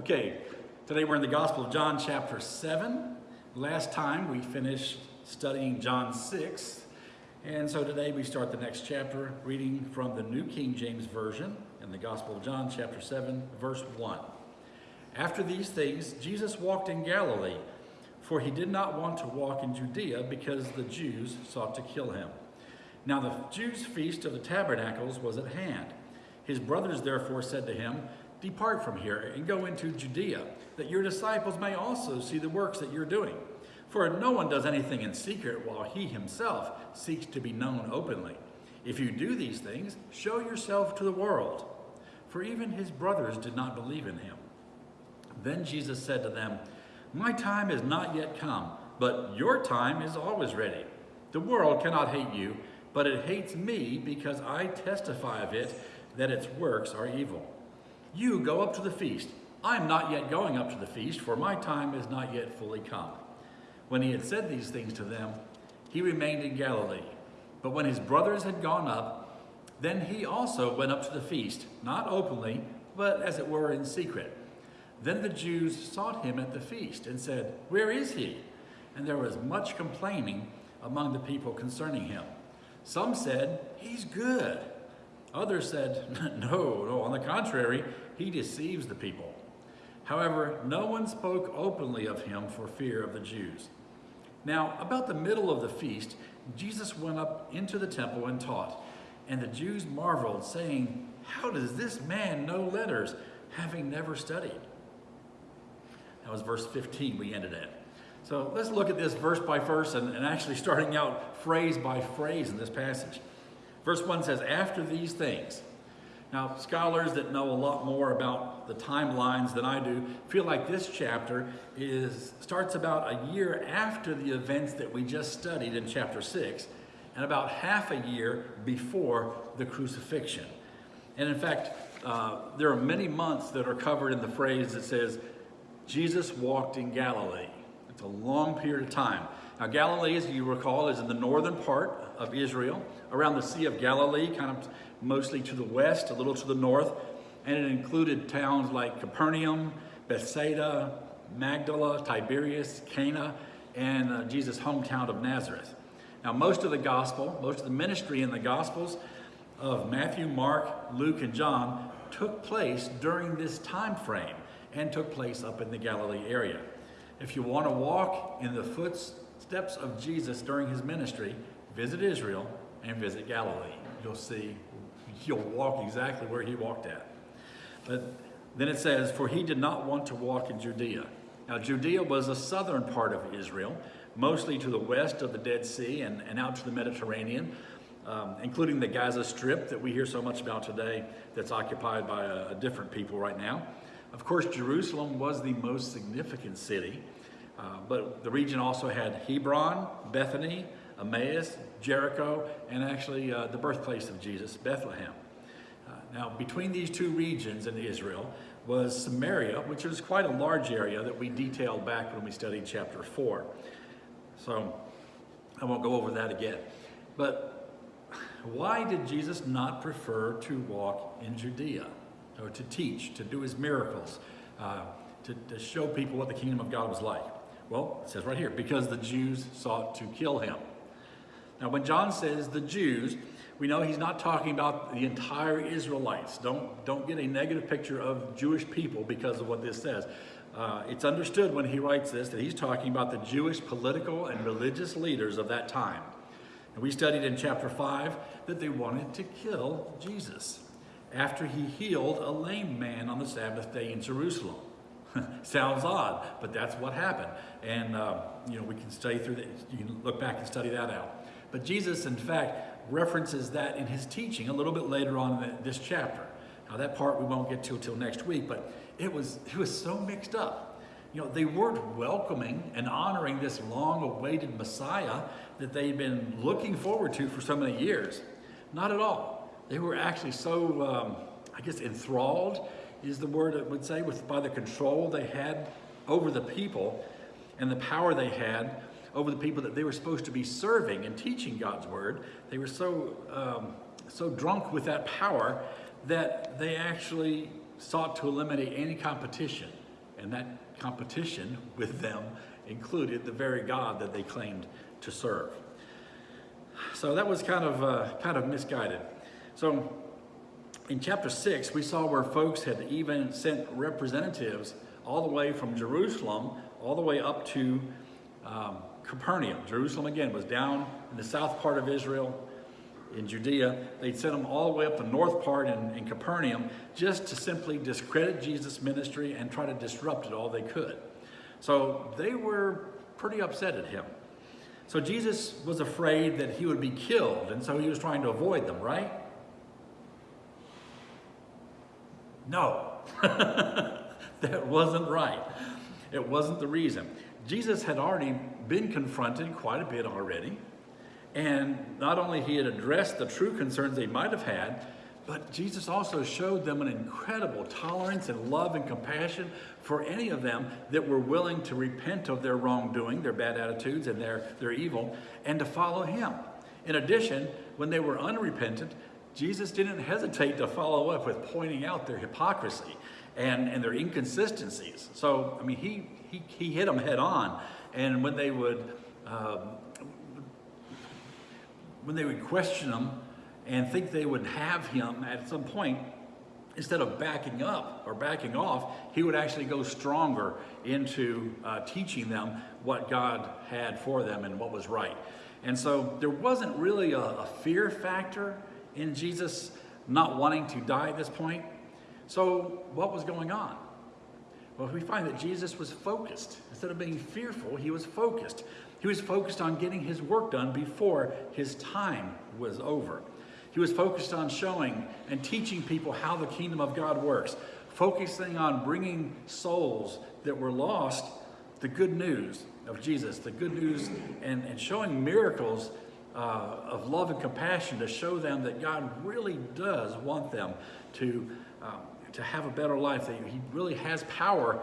Okay, today we're in the Gospel of John, chapter 7. Last time we finished studying John 6. And so today we start the next chapter reading from the New King James Version in the Gospel of John, chapter 7, verse 1. After these things, Jesus walked in Galilee, for he did not want to walk in Judea because the Jews sought to kill him. Now the Jews' feast of the tabernacles was at hand. His brothers therefore said to him, Depart from here and go into Judea, that your disciples may also see the works that you're doing. For no one does anything in secret while he himself seeks to be known openly. If you do these things, show yourself to the world. For even his brothers did not believe in him. Then Jesus said to them, My time is not yet come, but your time is always ready. The world cannot hate you, but it hates me because I testify of it that its works are evil. You go up to the feast. I am not yet going up to the feast, for my time is not yet fully come. When he had said these things to them, he remained in Galilee. But when his brothers had gone up, then he also went up to the feast, not openly, but as it were in secret. Then the Jews sought him at the feast and said, Where is he? And there was much complaining among the people concerning him. Some said, He's good. Others said, No, no, on the contrary, he deceives the people. However, no one spoke openly of him for fear of the Jews. Now, about the middle of the feast, Jesus went up into the temple and taught. And the Jews marveled, saying, How does this man know letters, having never studied? That was verse 15 we ended at. So let's look at this verse by verse and, and actually starting out phrase by phrase in this passage. Verse 1 says, After these things. Now, scholars that know a lot more about the timelines than I do feel like this chapter is starts about a year after the events that we just studied in chapter 6 and about half a year before the crucifixion. And in fact, uh, there are many months that are covered in the phrase that says, Jesus walked in Galilee. It's a long period of time. Now, Galilee, as you recall, is in the northern part of Israel, around the Sea of Galilee, kind of mostly to the west, a little to the north, and it included towns like Capernaum, Bethsaida, Magdala, Tiberias, Cana, and uh, Jesus' hometown of Nazareth. Now, most of the gospel, most of the ministry in the gospels of Matthew, Mark, Luke, and John took place during this time frame and took place up in the Galilee area. If you want to walk in the footsteps of Jesus during his ministry, visit Israel and visit Galilee. You'll see, you'll walk exactly where he walked at. But then it says, For he did not want to walk in Judea. Now, Judea was a southern part of Israel, mostly to the west of the Dead Sea and, and out to the Mediterranean, um, including the Gaza Strip that we hear so much about today, that's occupied by a, a different people right now. Of course, Jerusalem was the most significant city. Uh, but the region also had Hebron, Bethany, Emmaus, Jericho, and actually uh, the birthplace of Jesus, Bethlehem. Uh, now, between these two regions in Israel was Samaria, which is quite a large area that we detailed back when we studied chapter 4. So I won't go over that again. But why did Jesus not prefer to walk in Judea or to teach, to do his miracles, uh, to, to show people what the kingdom of God was like? Well, it says right here, because the Jews sought to kill him. Now, when John says the Jews, we know he's not talking about the entire Israelites. Don't, don't get a negative picture of Jewish people because of what this says. Uh, it's understood when he writes this that he's talking about the Jewish political and religious leaders of that time. And we studied in chapter 5 that they wanted to kill Jesus after he healed a lame man on the Sabbath day in Jerusalem. Sounds odd, but that's what happened. And, uh, you know, we can study through that. You can look back and study that out. But Jesus, in fact, references that in his teaching a little bit later on in this chapter. Now, that part we won't get to until next week, but it was, it was so mixed up. You know, they weren't welcoming and honoring this long awaited Messiah that they'd been looking forward to for so many years. Not at all. They were actually so, um, I guess, enthralled is the word it would say, with by the control they had over the people and the power they had over the people that they were supposed to be serving and teaching God's word. They were so um, so drunk with that power that they actually sought to eliminate any competition And that competition with them included the very God that they claimed to serve. So that was kind of, uh, kind of misguided. So in chapter 6, we saw where folks had even sent representatives all the way from Jerusalem, all the way up to um, Capernaum. Jerusalem, again, was down in the south part of Israel, in Judea. They'd sent them all the way up the north part in, in Capernaum just to simply discredit Jesus' ministry and try to disrupt it all they could. So they were pretty upset at him. So Jesus was afraid that he would be killed, and so he was trying to avoid them, right? No, that wasn't right. It wasn't the reason. Jesus had already been confronted quite a bit already. And not only he had addressed the true concerns they might have had, but Jesus also showed them an incredible tolerance and love and compassion for any of them that were willing to repent of their wrongdoing, their bad attitudes and their, their evil, and to follow him. In addition, when they were unrepentant, Jesus didn't hesitate to follow up with pointing out their hypocrisy and, and their inconsistencies. So, I mean, he, he, he hit them head on. And when they would um, when they would question him and think they would have him at some point, instead of backing up or backing off, he would actually go stronger into uh, teaching them what God had for them and what was right. And so there wasn't really a, a fear factor in Jesus not wanting to die at this point. So what was going on? Well, we find that Jesus was focused. Instead of being fearful, he was focused. He was focused on getting his work done before his time was over. He was focused on showing and teaching people how the kingdom of God works, focusing on bringing souls that were lost the good news of Jesus, the good news, and, and showing miracles uh, of love and compassion to show them that God really does want them to, um, to have a better life, that He really has power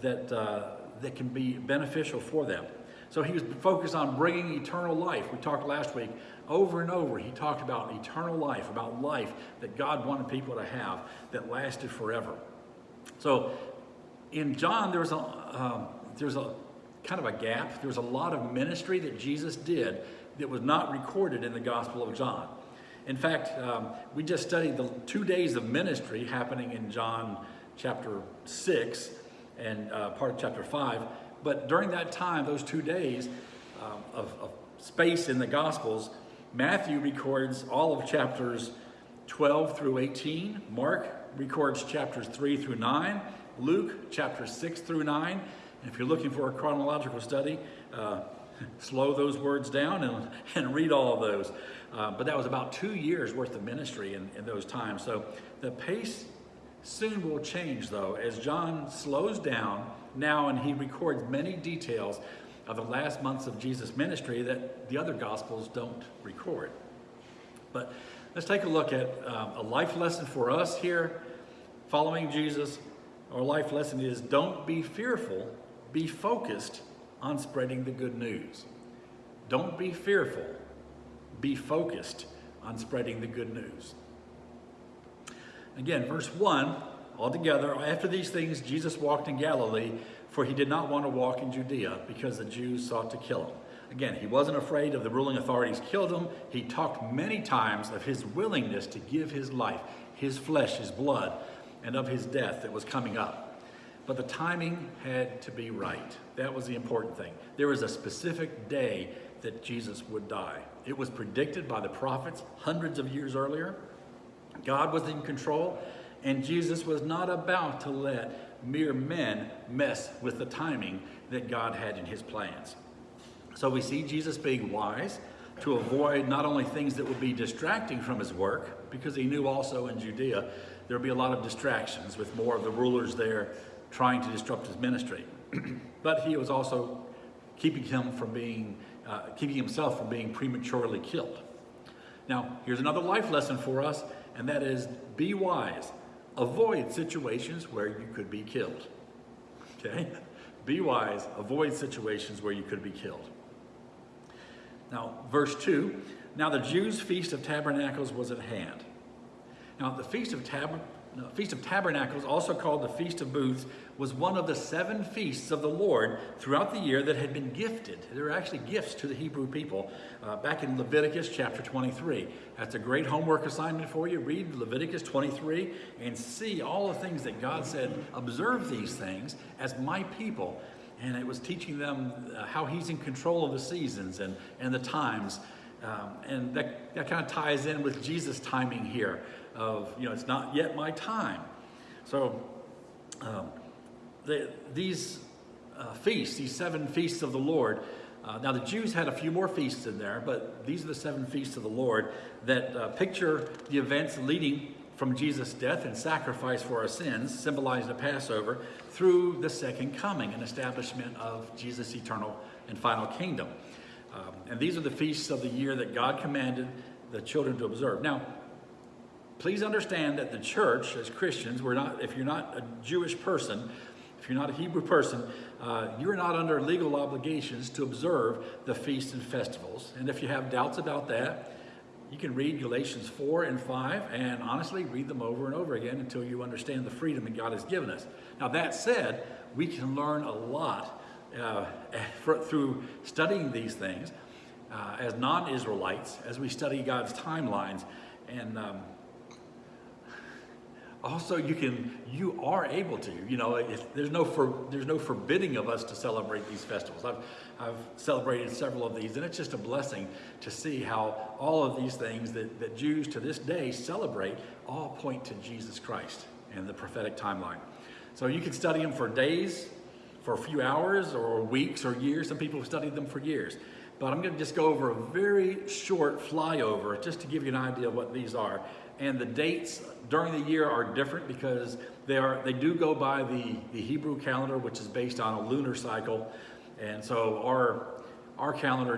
that, uh, that can be beneficial for them. So he was focused on bringing eternal life. We talked last week over and over. He talked about eternal life, about life that God wanted people to have that lasted forever. So in John, there's a, um, there's a kind of a gap. There's a lot of ministry that Jesus did that was not recorded in the Gospel of John. In fact, um, we just studied the two days of ministry happening in John chapter 6 and uh, part of chapter 5. But during that time, those two days um, of, of space in the Gospels, Matthew records all of chapters 12 through 18. Mark records chapters 3 through 9. Luke, chapter 6 through 9. And if you're looking for a chronological study, uh, slow those words down and, and read all of those. Uh, but that was about two years worth of ministry in, in those times. So the pace soon will change, though, as John slows down now and he records many details of the last months of Jesus' ministry that the other Gospels don't record. But let's take a look at um, a life lesson for us here following Jesus. Our life lesson is don't be fearful, be focused on spreading the good news. Don't be fearful, be focused on spreading the good news. Again, verse 1 Altogether, after these things, Jesus walked in Galilee, for he did not want to walk in Judea because the Jews sought to kill him. Again, he wasn't afraid of the ruling authorities killed him. He talked many times of his willingness to give his life, his flesh, his blood, and of his death that was coming up. But the timing had to be right. That was the important thing. There was a specific day that Jesus would die. It was predicted by the prophets hundreds of years earlier. God was in control, and Jesus was not about to let mere men mess with the timing that God had in his plans. So we see Jesus being wise to avoid not only things that would be distracting from his work, because he knew also in Judea there would be a lot of distractions with more of the rulers there trying to disrupt his ministry. but he was also keeping him from being, uh, keeping himself from being prematurely killed. Now, here's another life lesson for us, and that is be wise avoid situations where you could be killed. Okay? Be wise, avoid situations where you could be killed. Now, verse 2 Now the Jews' feast of tabernacles was at hand. Now, the feast of Tab no, Feast of Tabernacles, also called the Feast of Booths, was one of the seven feasts of the Lord throughout the year that had been gifted. There were actually gifts to the Hebrew people uh, back in Leviticus chapter 23. That's a great homework assignment for you. Read Leviticus 23 and see all the things that God said, observe these things as my people. And it was teaching them uh, how He's in control of the seasons and, and the times. Um, and that, that kind of ties in with Jesus' timing here of, you know, it's not yet my time. So um, the, these uh, feasts, these seven feasts of the Lord, uh, now the Jews had a few more feasts in there, but these are the seven feasts of the Lord that uh, picture the events leading from Jesus' death and sacrifice for our sins, symbolizing the Passover, through the second coming and establishment of Jesus' eternal and final kingdom. Um, and these are the feasts of the year that God commanded the children to observe. Now, please understand that the church, as Christians, we're not, if you're not a Jewish person, if you're not a Hebrew person, uh, you're not under legal obligations to observe the feasts and festivals. And if you have doubts about that, you can read Galatians 4 and 5 and honestly read them over and over again until you understand the freedom that God has given us. Now, that said, we can learn a lot uh, for, through studying these things uh, as non Israelites as we study God's timelines. And um, also you can you are able to you know there's no for there's no forbidding of us to celebrate these festivals. I've i've celebrated several of these and it's just a blessing to see how all of these things that, that jews to this day celebrate all point to jesus christ and the prophetic timeline. So you can study them for days for a few hours or weeks or years. Some people have studied them for years. But i'm going to just go over a very short flyover just to give you an idea of what these are and the dates during the year are different because they are they do go by the, the Hebrew calendar, which is based on a lunar cycle. And so our our calendar,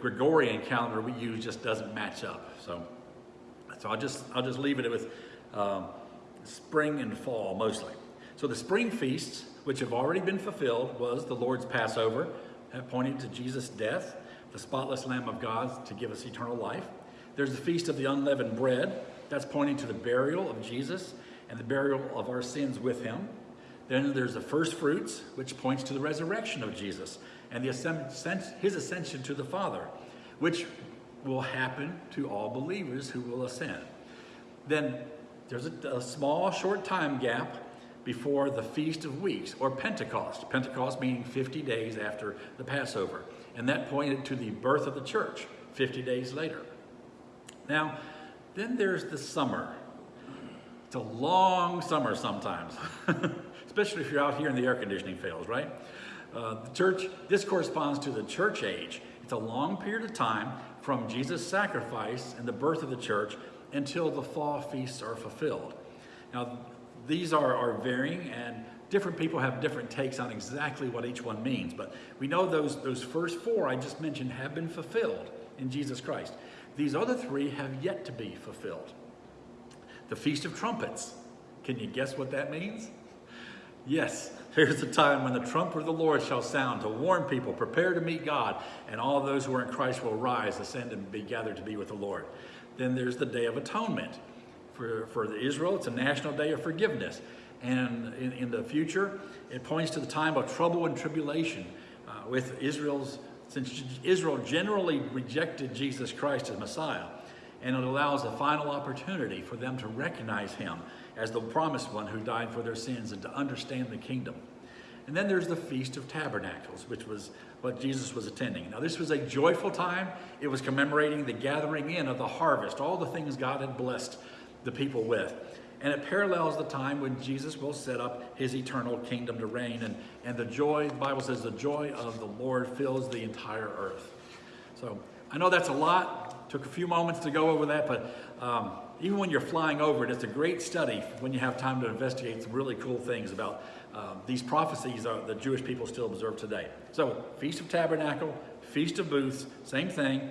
Gregorian calendar we use just doesn't match up. So so I'll just I'll just leave it with um, spring and fall mostly. So the spring feasts, which have already been fulfilled, was the Lord's Passover, pointing to Jesus' death, the spotless Lamb of God to give us eternal life. There's the Feast of the Unleavened Bread, that's pointing to the burial of Jesus and the burial of our sins with him. Then there's the first fruits, which points to the resurrection of Jesus and the his ascension to the Father, which will happen to all believers who will ascend. Then there's a, a small, short time gap before the Feast of Weeks, or Pentecost. Pentecost meaning 50 days after the Passover. And that pointed to the birth of the church 50 days later. Now, then there's the summer. It's a long summer sometimes, especially if you're out here and the air conditioning fails, right? Uh, the church, this corresponds to the church age. It's a long period of time from Jesus' sacrifice and the birth of the church until the fall feasts are fulfilled. Now, these are, are varying and different people have different takes on exactly what each one means, but we know those, those first four I just mentioned have been fulfilled in Jesus Christ. These other three have yet to be fulfilled. The Feast of Trumpets. Can you guess what that means? Yes, there's a time when the trumpet of the Lord shall sound to warn people, prepare to meet God, and all those who are in Christ will rise, ascend, and be gathered to be with the Lord. Then there's the Day of Atonement. For, for Israel, it's a national day of forgiveness. And in, in the future, it points to the time of trouble and tribulation uh, with Israel's since Israel generally rejected Jesus Christ as Messiah, and it allows a final opportunity for them to recognize him as the promised one who died for their sins and to understand the kingdom. And then there's the Feast of Tabernacles, which was what Jesus was attending. Now, this was a joyful time. It was commemorating the gathering in of the harvest, all the things God had blessed the people with and it parallels the time when Jesus will set up his eternal kingdom to reign. And, and the joy, the Bible says, the joy of the Lord fills the entire earth. So I know that's a lot. Took a few moments to go over that, but um, even when you're flying over it, it's a great study when you have time to investigate some really cool things about um, these prophecies that the Jewish people still observe today. So, Feast of Tabernacle, Feast of Booths, same thing.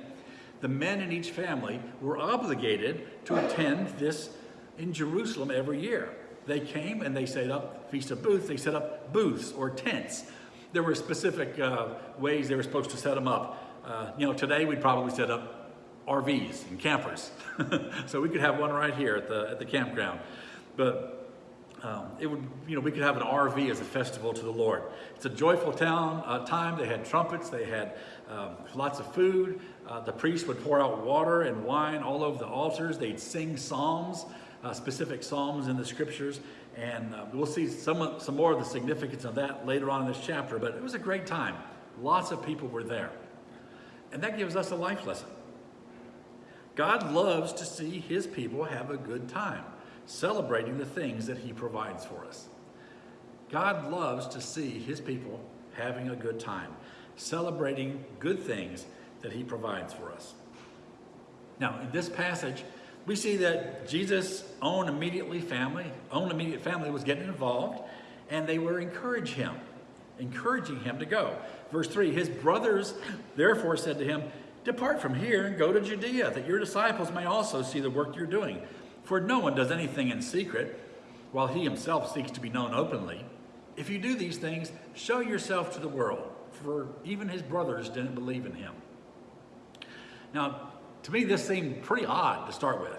The men in each family were obligated to attend this in Jerusalem every year. They came and they set up Feast of Booths, they set up booths or tents. There were specific uh, ways they were supposed to set them up. Uh, you know, today we'd probably set up RVs and campers. so we could have one right here at the, at the campground. But um, it would, you know, we could have an RV as a festival to the Lord. It's a joyful town uh, time. They had trumpets, they had um, lots of food. Uh, the priests would pour out water and wine all over the altars. They'd sing psalms, uh, specific psalms in the scriptures. And uh, we'll see some, some more of the significance of that later on in this chapter. But it was a great time. Lots of people were there. And that gives us a life lesson. God loves to see his people have a good time, celebrating the things that he provides for us. God loves to see his people having a good time, celebrating good things that he provides for us. Now, in this passage, we see that Jesus' own immediately family, own immediate family was getting involved, and they were encouraging him, encouraging him to go. Verse 3, his brothers therefore said to him, Depart from here and go to Judea, that your disciples may also see the work you're doing. For no one does anything in secret, while he himself seeks to be known openly. If you do these things, show yourself to the world, for even his brothers didn't believe in him. Now, to me, this seemed pretty odd to start with.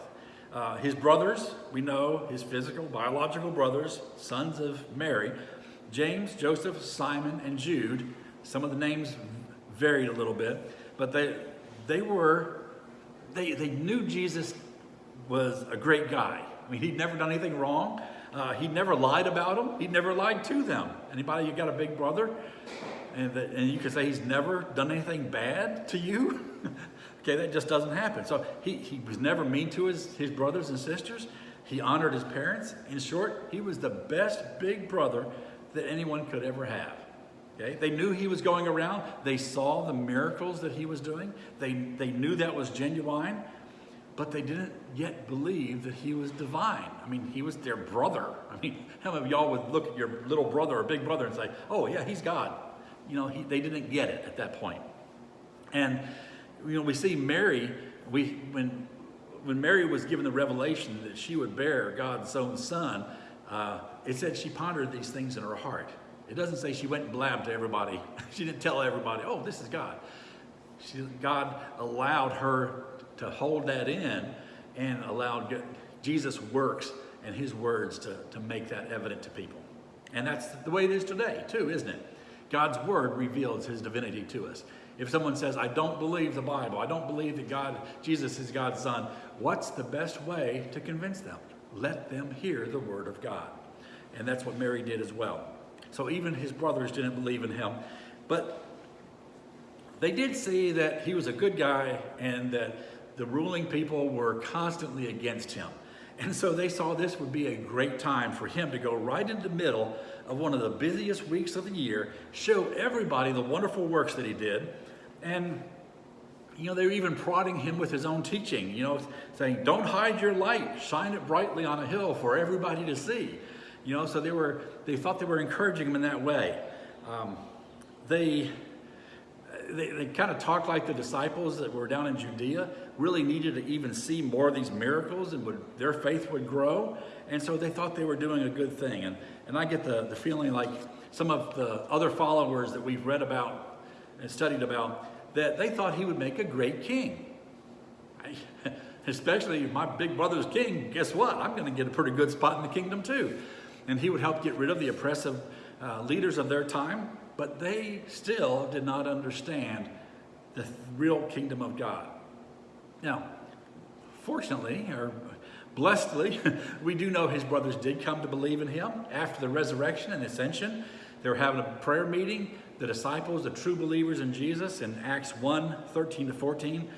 Uh, his brothers, we know his physical, biological brothers, sons of Mary, James, Joseph, Simon, and Jude. Some of the names varied a little bit, but they, they were, they, they knew Jesus was a great guy. I mean, he'd never done anything wrong. Uh, he never lied about them. He'd never lied to them. Anybody, you got a big brother? And, the, and you could say he's never done anything bad to you? okay, that just doesn't happen. So he, he was never mean to his, his brothers and sisters. He honored his parents. In short, he was the best big brother that anyone could ever have. Okay? They knew he was going around. They saw the miracles that he was doing. They, they knew that was genuine, but they didn't yet believe that he was divine. I mean, he was their brother. I mean, how many of y'all would look at your little brother or big brother and say, oh, yeah, he's God? You know, he, they didn't get it at that point. And, you know, we see Mary, we, when, when Mary was given the revelation that she would bear God's own son, uh, it said she pondered these things in her heart. It doesn't say she went and blabbed to everybody. she didn't tell everybody, oh, this is God. She, God allowed her to hold that in and allowed Jesus' works and his words to, to make that evident to people. And that's the way it is today, too, isn't it? God's word reveals his divinity to us. If someone says, I don't believe the Bible, I don't believe that God, Jesus is God's son, what's the best way to convince them? Let them hear the word of God. And that's what Mary did as well. So even his brothers didn't believe in him. But they did see that he was a good guy and that the ruling people were constantly against him. And so they saw this would be a great time for him to go right into the middle of one of the busiest weeks of the year, show everybody the wonderful works that he did, and you know, they were even prodding him with his own teaching, you know, saying, don't hide your light, shine it brightly on a hill for everybody to see. You know, so they were, they thought they were encouraging him in that way. Um, they, they, they kind of talked like the disciples that were down in Judea really needed to even see more of these miracles and would, their faith would grow. And so they thought they were doing a good thing. And, and I get the, the feeling like some of the other followers that we've read about and studied about, that they thought he would make a great king. Especially my big brother's king, guess what? I'm going to get a pretty good spot in the kingdom too and he would help get rid of the oppressive uh, leaders of their time, but they still did not understand the real kingdom of God. Now, fortunately, or blessedly, we do know his brothers did come to believe in him after the resurrection and ascension. They were having a prayer meeting, the disciples, the true believers in Jesus, in Acts 1 13 to 14.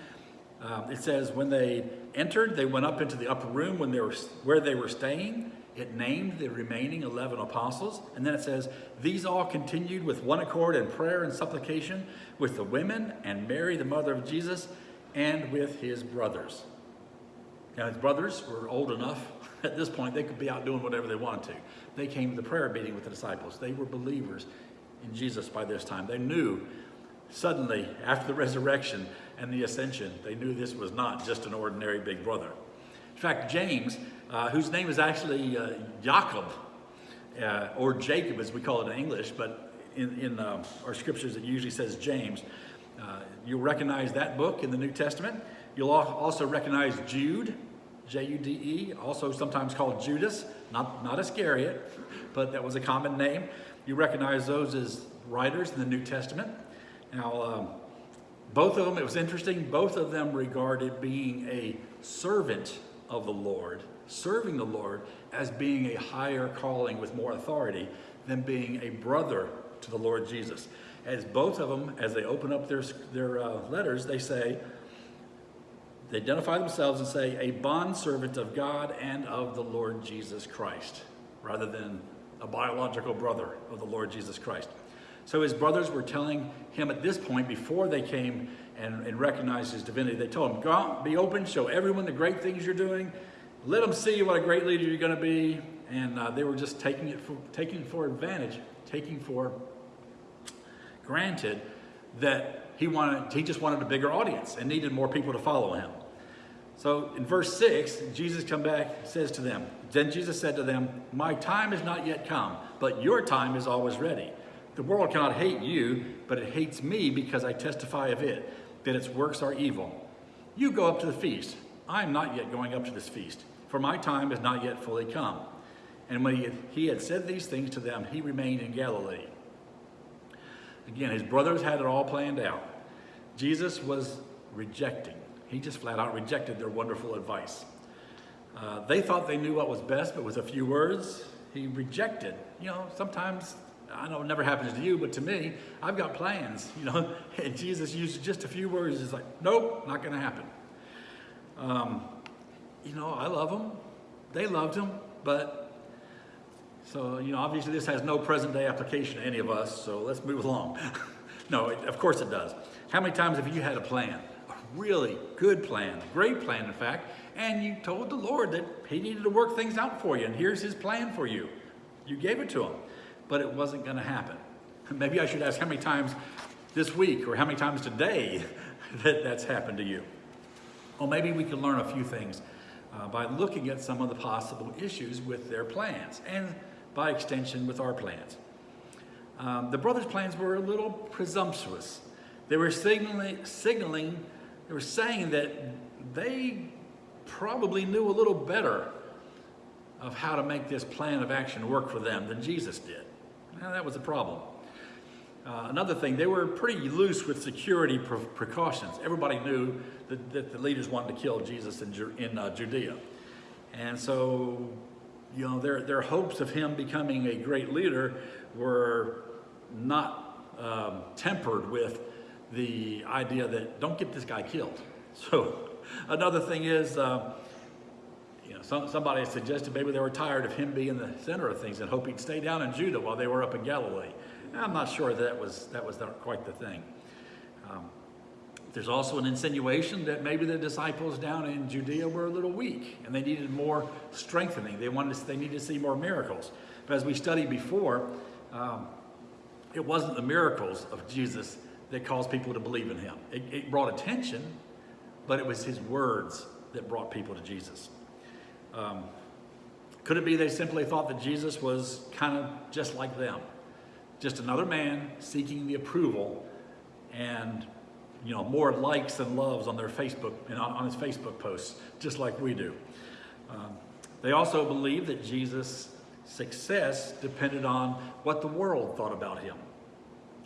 Uh, it says, when they entered, they went up into the upper room when they were, where they were staying. It named the remaining 11 apostles, and then it says, These all continued with one accord in prayer and supplication with the women and Mary, the mother of Jesus, and with his brothers. Now, his brothers were old enough at this point, they could be out doing whatever they wanted to. They came to the prayer meeting with the disciples. They were believers in Jesus by this time. They knew suddenly, after the resurrection and the ascension, they knew this was not just an ordinary big brother. In fact, James uh, whose name is actually uh, Jacob, uh, or Jacob as we call it in English, but in, in uh, our scriptures it usually says James. Uh, you'll recognize that book in the New Testament. You'll also recognize Jude. J-U-D-E, also sometimes called Judas, not, not Iscariot, but that was a common name. You recognize those as writers in the New Testament. Now, um, both of them, it was interesting, both of them regarded being a servant of the Lord, serving the Lord, as being a higher calling with more authority than being a brother to the Lord Jesus. As both of them, as they open up their, their uh, letters, they say, they identify themselves and say, a bondservant of God and of the Lord Jesus Christ, rather than a biological brother of the Lord Jesus Christ. So his brothers were telling him at this point, before they came and, and recognized his divinity, they told him, go out, be open, show everyone the great things you're doing, let them see what a great leader you're going to be. And uh, they were just taking it for, taking for advantage, taking for granted that he wanted, he just wanted a bigger audience and needed more people to follow him. So in verse 6, Jesus come back, says to them, Then Jesus said to them, My time is not yet come, but your time is always ready. The world cannot hate you, but it hates me because I testify of it, that its works are evil. You go up to the feast. I am not yet going up to this feast, for my time is not yet fully come. And when he had, he had said these things to them, he remained in Galilee. Again, his brothers had it all planned out. Jesus was rejecting. He just flat out rejected their wonderful advice. Uh, they thought they knew what was best, but with a few words, he rejected. You know, sometimes, I know it never happens to you, but to me, I've got plans, you know, and Jesus used just a few words. He's like, nope, not going to happen. Um, you know, I love them. They loved him, but so, you know, obviously this has no present day application to any of us, so let's move along. no, it, of course it does. How many times have you had a plan? Really good plan, a great plan, in fact, and you told the Lord that he needed to work things out for you, and here's his plan for you. You gave it to him, but it wasn't going to happen. Maybe I should ask how many times this week or how many times today that that's happened to you. Well, maybe we can learn a few things uh, by looking at some of the possible issues with their plans. And by extension with our plans. Um, the brothers' plans were a little presumptuous. They were signaling, signaling, they were saying that they probably knew a little better of how to make this plan of action work for them than Jesus did. Now, that was a problem. Uh, another thing, they were pretty loose with security pre precautions. Everybody knew that, that, the leaders wanted to kill Jesus in, in uh, Judea. And so you know, their, their hopes of him becoming a great leader were not um, tempered with the idea that don't get this guy killed. So another thing is, uh, you know, some, somebody suggested maybe they were tired of him being the center of things and hope he'd stay down in Judah while they were up in Galilee. I'm not sure that was, that was quite the thing. Um, there's also an insinuation that maybe the disciples down in Judea were a little weak and they needed more strengthening. They wanted to, they needed to see more miracles. But as we studied before, um, it wasn't the miracles of Jesus that caused people to believe in him. It, it brought attention, but it was his words that brought people to Jesus. Um, could it be they simply thought that Jesus was kind of just like them? Just another man seeking the approval and you know, more likes and loves on their Facebook and on, on his Facebook posts, just like we do. Um, they also believed that Jesus' success depended on what the world thought about him,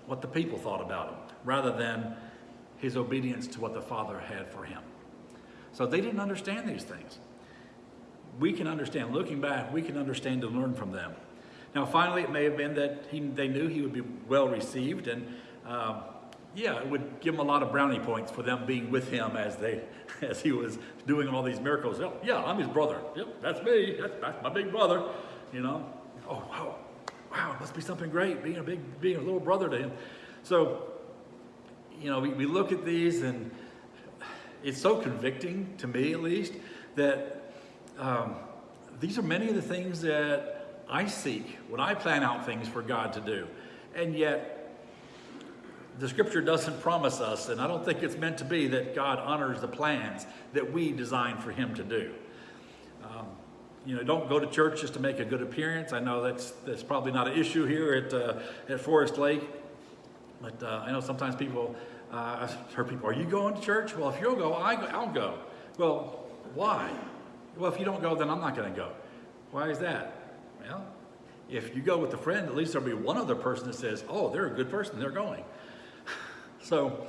what the people thought about him, rather than his obedience to what the Father had for him. So they didn't understand these things. We can understand, looking back, we can understand and learn from them. Now, finally, it may have been that he, they knew he would be well received and um, yeah, it would give him a lot of brownie points for them being with him as they, as he was doing all these miracles. Oh, yeah, I'm his brother. Yep, that's me. That's, that's my big brother. You know. Oh wow, wow, it must be something great being a big, being a little brother to him. So, you know, we, we look at these and it's so convicting to me, at least, that um, these are many of the things that I seek when I plan out things for God to do, and yet the scripture doesn't promise us, and I don't think it's meant to be, that God honors the plans that we design for him to do. Um, you know, don't go to church just to make a good appearance. I know that's, that's probably not an issue here at, uh, at Forest Lake, but uh, I know sometimes people, uh, I've heard people, are you going to church? Well, if you'll go, I, I'll go. Well, why? Well, if you don't go, then I'm not going to go. Why is that? Well, if you go with a friend, at least there'll be one other person that says, oh, they're a good person, they're going. so,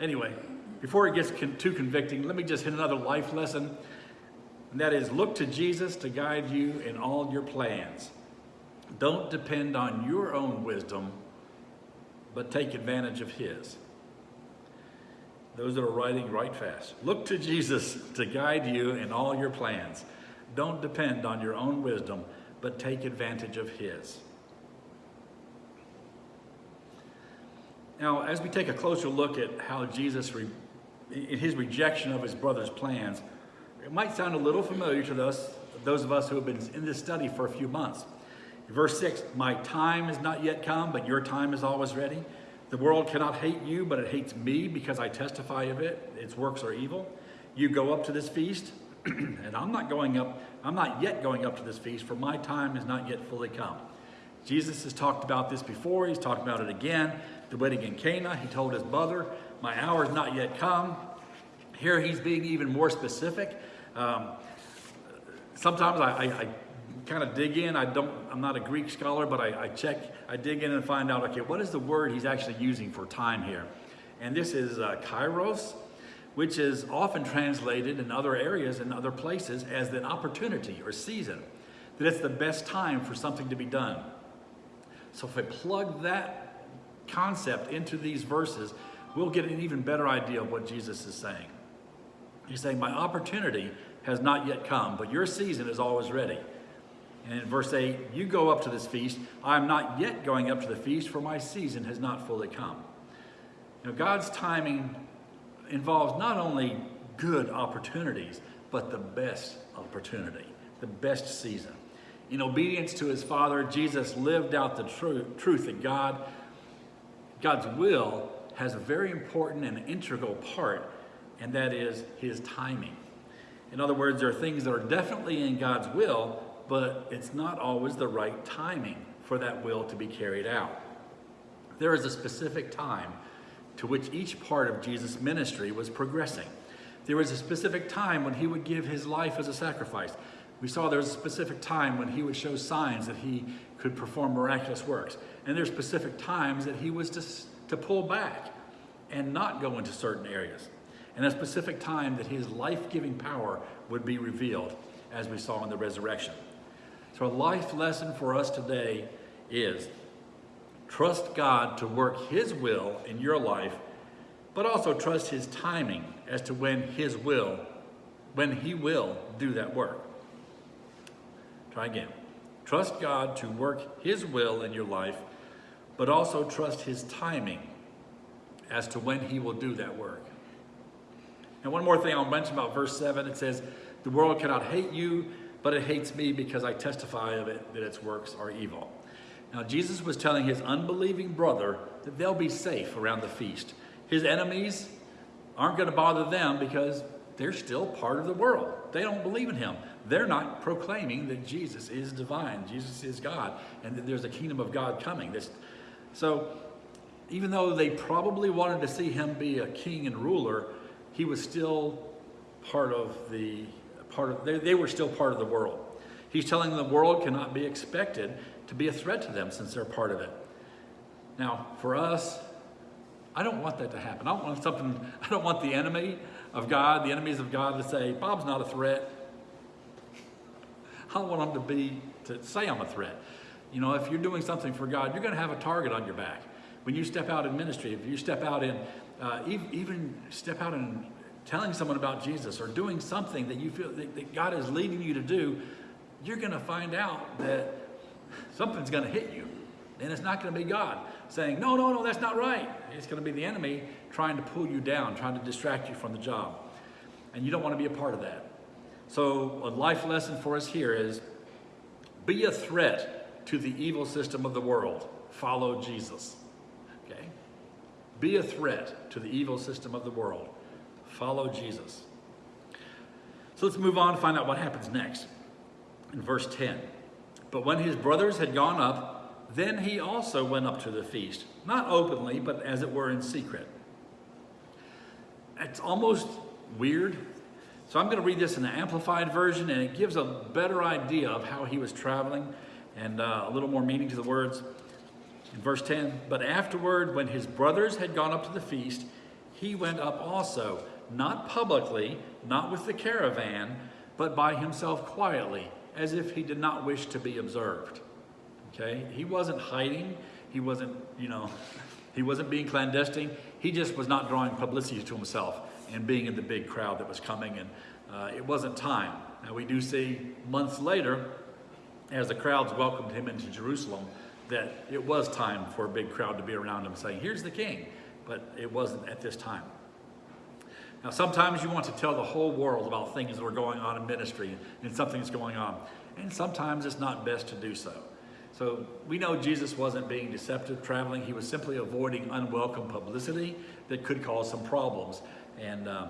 anyway, before it gets con too convicting, let me just hit another life lesson. And that is look to Jesus to guide you in all your plans. Don't depend on your own wisdom, but take advantage of His. Those that are writing, write fast. Look to Jesus to guide you in all your plans. Don't depend on your own wisdom, but take advantage of His. Now, as we take a closer look at how Jesus, in his rejection of his brother's plans, it might sound a little familiar to us, those of us who have been in this study for a few months. Verse 6 My time is not yet come, but your time is always ready. The world cannot hate you, but it hates me because I testify of it. Its works are evil. You go up to this feast, and I'm not going up, I'm not yet going up to this feast, for my time is not yet fully come. Jesus has talked about this before, he's talked about it again. The wedding in Cana, he told his mother, My hour is not yet come. Here he's being even more specific. Um, sometimes I, I, I kind of dig in. I don't, I'm not a Greek scholar, but I, I, check, I dig in and find out, okay, what is the word he's actually using for time here? And this is uh, kairos, which is often translated in other areas and other places as an opportunity or season, that it's the best time for something to be done. So if I plug that concept into these verses, we'll get an even better idea of what Jesus is saying. He's saying, my opportunity has not yet come, but your season is always ready. And in verse 8, you go up to this feast. I am not yet going up to the feast, for my season has not fully come. Now, God's timing involves not only good opportunities, but the best opportunity, the best season. In obedience to his Father, Jesus lived out the tru- truth that God, God's will has a very important and integral part, and that is his timing. In other words, there are things that are definitely in God's will, but it's not always the right timing for that will to be carried out. There is a specific time to which each part of Jesus' ministry was progressing. There was a specific time when he would give his life as a sacrifice. We saw there was a specific time when he would show signs that he could perform miraculous works. And there's specific times that he was to, to pull back and not go into certain areas. And a specific time that his life-giving power would be revealed, as we saw in the resurrection. So a life lesson for us today is trust God to work his will in your life, but also trust his timing as to when his will, when he will do that work. Try again. Trust God to work his will in your life, but also trust his timing as to when he will do that work. And one more thing I'll mention about verse 7 it says, The world cannot hate you but it hates me because I testify of it that its works are evil. Now, Jesus was telling his unbelieving brother that they'll be safe around the feast. His enemies aren't going to bother them because they're still part of the world. They don't believe in him. They're not proclaiming that Jesus is divine, Jesus is God, and that there's a kingdom of God coming. This, so, even though they probably wanted to see him be a king and ruler, he was still part of the part of, they, they were still part of the world. He's telling them the world cannot be expected to be a threat to them since they're part of it. Now, for us, I don't want that to happen. I don't want something, I don't want the enemy of God, the enemies of God to say, Bob's not a threat. I don't want them to be, to say I'm a threat. You know, if you're doing something for God, you're going to have a target on your back. When you step out in ministry, if you step out in, uh, even step out in telling someone about Jesus or doing something that you feel that, that God is leading you to do, you're going to find out that something's going to hit you. And it's not going to be God saying, no, no, no, that's not right. It's going to be the enemy trying to pull you down, trying to distract you from the job. And you don't want to be a part of that. So a life lesson for us here is be a threat to the evil system of the world. Follow Jesus. Okay? Be a threat to the evil system of the world. Follow Jesus. So let's move on to find out what happens next. In verse 10. But when his brothers had gone up, then he also went up to the feast, not openly, but as it were in secret. It's almost weird So I'm going to read this in the Amplified Version, and it gives a better idea of how he was traveling and uh, a little more meaning to the words. In verse 10, but afterward, when his brothers had gone up to the feast, he went up also, not publicly, not with the caravan, but by himself quietly, as if he did not wish to be observed. Okay? He wasn't hiding. He wasn't, you know, he wasn't being clandestine. He just was not drawing publicity to himself and being in the big crowd that was coming. And uh, it wasn't time. Now, we do see months later, as the crowds welcomed him into Jerusalem, that it was time for a big crowd to be around him saying, Here's the king. But it wasn't at this time. Now, sometimes you want to tell the whole world about things that are going on in ministry and something's going on. And sometimes it's not best to do so. So we know Jesus wasn't being deceptive traveling. He was simply avoiding unwelcome publicity that could cause some problems. And uh,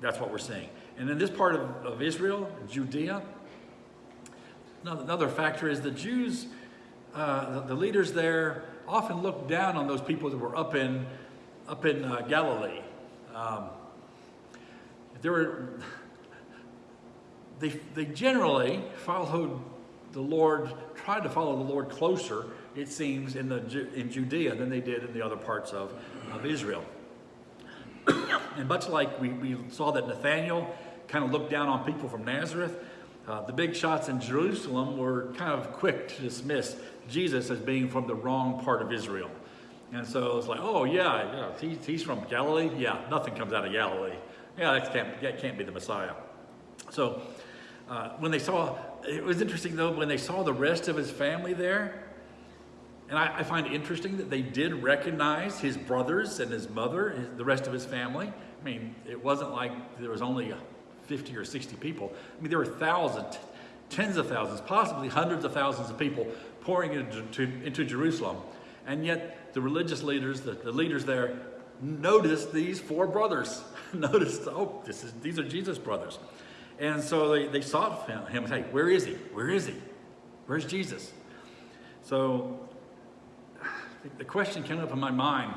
that's what we're seeing. And in this part of, of Israel, Judea, another factor is the Jews, uh, the, the, leaders there often looked down on those people that were up in, up in uh, Galilee. Um, there were, they, they generally followed the Lord, tried to follow the Lord closer, it seems, in, the, in Judea than they did in the other parts of, of Israel. and much like we, we saw that Nathaniel kind of looked down on people from Nazareth, uh, the big shots in Jerusalem were kind of quick to dismiss Jesus as being from the wrong part of Israel. And so it's like, oh, yeah, yeah he's, he's from Galilee. Yeah, nothing comes out of Galilee. Yeah, that can't, that can't be the Messiah. So uh, when they saw, it was interesting though, when they saw the rest of his family there, and I, I, find it interesting that they did recognize his brothers and his mother, his, the rest of his family. I mean, it wasn't like there was only 50 or 60 people. I mean, there were thousands, tens of thousands, possibly hundreds of thousands of people pouring into, to, into Jerusalem. And yet the religious leaders, the, the leaders there, noticed these four brothers. noticed, oh, this is, these are Jesus' brothers. And so they, they sought him, him, hey, where is he? Where is he? Where's Jesus? So the question came up in my mind,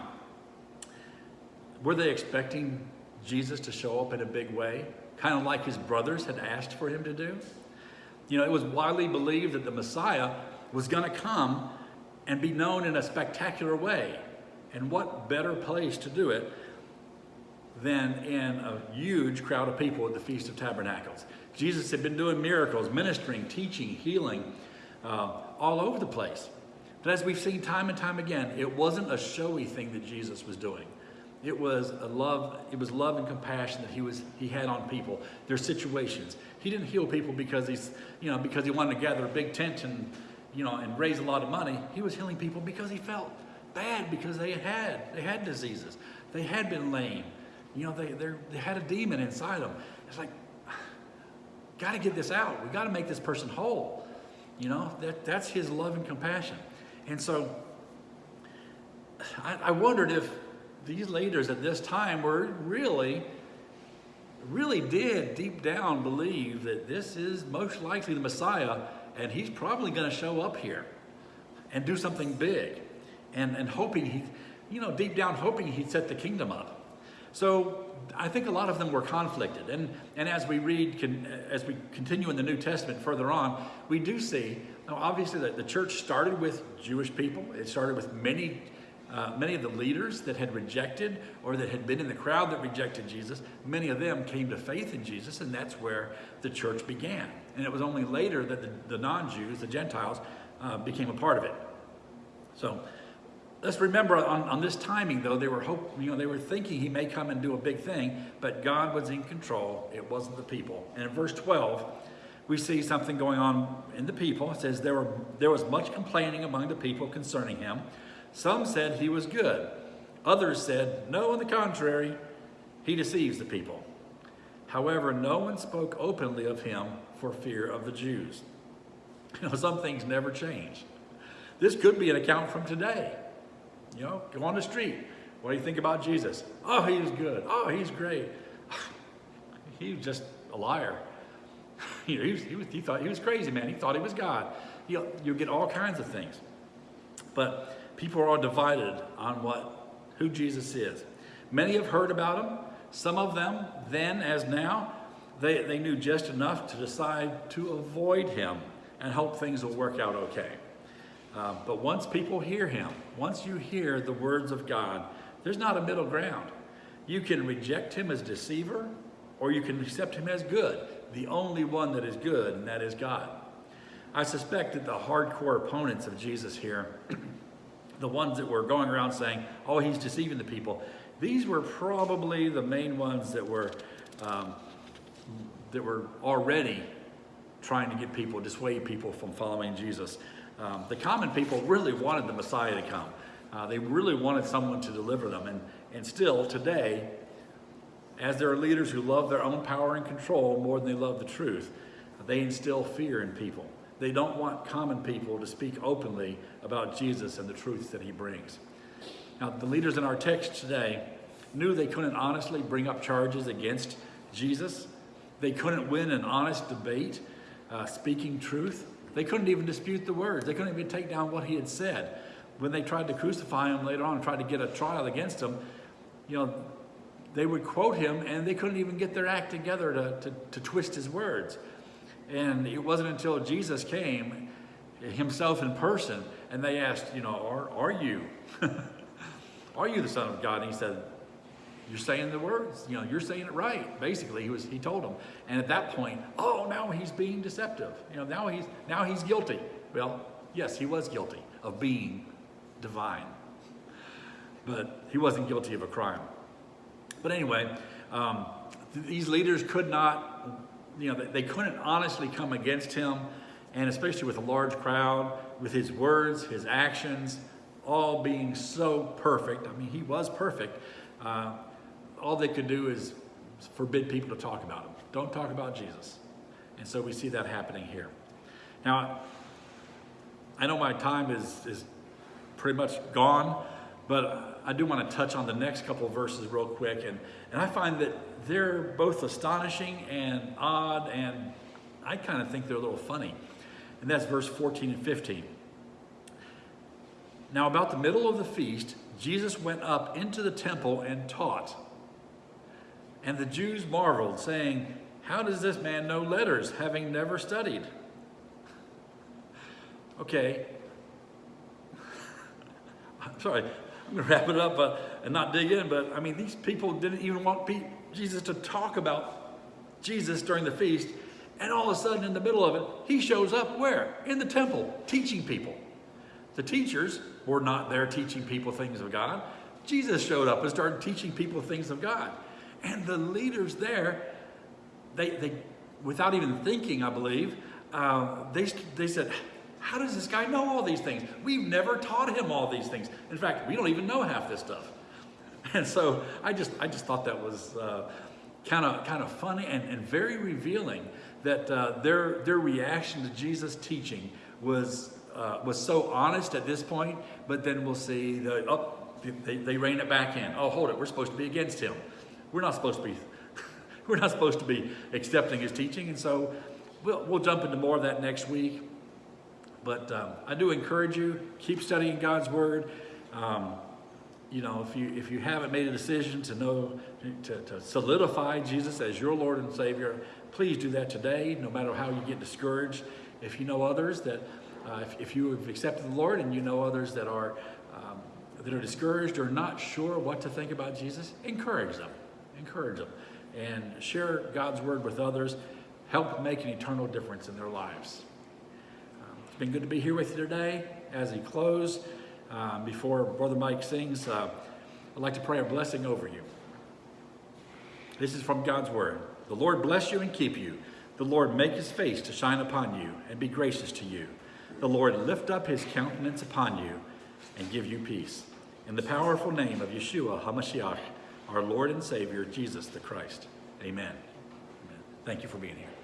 were they expecting Jesus to show up in a big way? Kind of like his brothers had asked for him to do? You know, it was widely believed that the Messiah was going to come and be known in a spectacular way. And what better place to do it than in a huge crowd of people at the Feast of Tabernacles? Jesus had been doing miracles, ministering, teaching, healing uh, all over the place. But as we've seen time and time again, it wasn't a showy thing that Jesus was doing. It was a love, it was love and compassion that he was he had on people, their situations. He didn't heal people because he's, you know, because he wanted to gather a big tent and, you know, and raise a lot of money. He was healing people because he felt bad because they had they had diseases. They had been lame. You know, they they had a demon inside them. It's like, got to get this out. We got to make this person whole. You know, that, that's his love and compassion. And so I, I wondered if these leaders at this time were really, really did deep down believe that this is most likely the Messiah and he's probably going to show up here and do something big and, and hoping he, you know, deep down hoping he'd set the kingdom up. So I think a lot of them were conflicted. And, and as we read, can, as we continue in the New Testament further on, we do see, obviously that the church started with Jewish people. It started with many, uh, many of the leaders that had rejected or that had been in the crowd that rejected Jesus. Many of them came to faith in Jesus, and that's where the church began. And it was only later that the, the non-Jews, the Gentiles, uh, became a part of it. So let's remember on, on this timing though they were hope you know they were thinking he may come and do a big thing but god was in control. It wasn't the people. And in verse 12 we see something going on in the people. It says there were there was much complaining among the people concerning him. Some said he was good. Others said no on the contrary he deceives the people. However no one spoke openly of him for fear of the jews. You know some things never change. This could be an account from today you know, go on the street. What do you think about Jesus? Oh, he was good. Oh, he's great. He was just a liar. you know, he, was, he, was, he, thought he was crazy, man. He thought he was God. You, you get all kinds of things. But people are divided on what who Jesus is. Many have heard about him. Some of them, then as now, they, they knew just enough to decide to avoid him and hope things will work out okay. Uh, but once people hear him, once you hear the words of God, there's not a middle ground. You can reject him as deceiver, or you can accept him as good, the only one that is good, and that is God. I suspect that the hardcore opponents of Jesus here, the ones that were going around saying, oh, he's deceiving the people, these were probably the main ones that were, um, that were already trying to get people, dissuade people from following Jesus. Um, the common people really wanted the Messiah to come. Uh, they really wanted someone to deliver them. And, and still, today, as there are leaders who love their own power and control more than they love the truth, they instill fear in people. They don't want common people to speak openly about Jesus and the truths that he brings. Now, the leaders in our text today knew they couldn't honestly bring up charges against Jesus. They couldn't win an honest debate uh, speaking truth. They couldn't even dispute the words. They couldn't even take down what he had said. When they tried to crucify him later on and tried to get a trial against him, you know, they would quote him and they couldn't even get their act together to, to, to twist his words. And it wasn't until Jesus came himself in person and they asked, you know, are, are you? are you the son of God? And he said, you're saying the words, you know, you're saying it right. Basically, he was he told them. And at that point, oh, now he's being deceptive. You know, now he's now he's guilty. Well, yes, he was guilty of being divine. But he wasn't guilty of a crime. But anyway, um, these leaders could not, you know, they couldn't honestly come against him, and especially with a large crowd, with his words, his actions, all being so perfect. I mean, he was perfect. Uh, all they could do is forbid people to talk about him. Don't talk about Jesus. And so we see that happening here. Now, I know my time is, is pretty much gone, but I do want to touch on the next couple verses real quick. And, and I find that they're both astonishing and odd, and I kind of think they're a little funny. And that's verse 14 and 15. Now, about the middle of the feast, Jesus went up into the temple and taught. And the Jews marveled, saying, How does this man know letters, having never studied? Okay. I'm sorry, I'm going to wrap it up uh, and not dig in, but I mean, these people didn't even want Jesus to talk about Jesus during the feast. And all of a sudden, in the middle of it, he shows up where? In the temple, teaching people. The teachers were not there teaching people things of God. Jesus showed up and started teaching people things of God. And the leaders there, they, they without even thinking, I believe, uh, they, they said, how does this guy know all these things? We've never taught him all these things. In fact, we don't even know half this stuff. And so I just, I just thought that was kind of kind of funny and, and very revealing that uh, their, their reaction to Jesus' teaching was, uh, was so honest at this point, but then we'll see, the, oh, they, they rein it back in. Oh, hold it, we're supposed to be against him. We're not supposed to be, we're not supposed to be accepting his teaching. And so we'll, we'll jump into more of that next week. But um, I do encourage you, keep studying God's word. Um, you know, if you if you haven't made a decision to know to, to solidify Jesus as your Lord and Savior, please do that today. No matter how you get discouraged, if you know others that uh, if, if you have accepted the Lord and you know others that are um, that are discouraged or not sure what to think about Jesus, encourage them encourage them, and share God's word with others. Help make an eternal difference in their lives. Um, it's been good to be here with you today. As he close, um, before Brother Mike sings, uh, I'd like to pray a blessing over you. This is from God's word. The Lord bless you and keep you. The Lord make his face to shine upon you and be gracious to you. The Lord lift up his countenance upon you and give you peace. In the powerful name of Yeshua HaMashiach, our Lord and Savior, Jesus the Christ. Amen. Amen. Thank you for being here.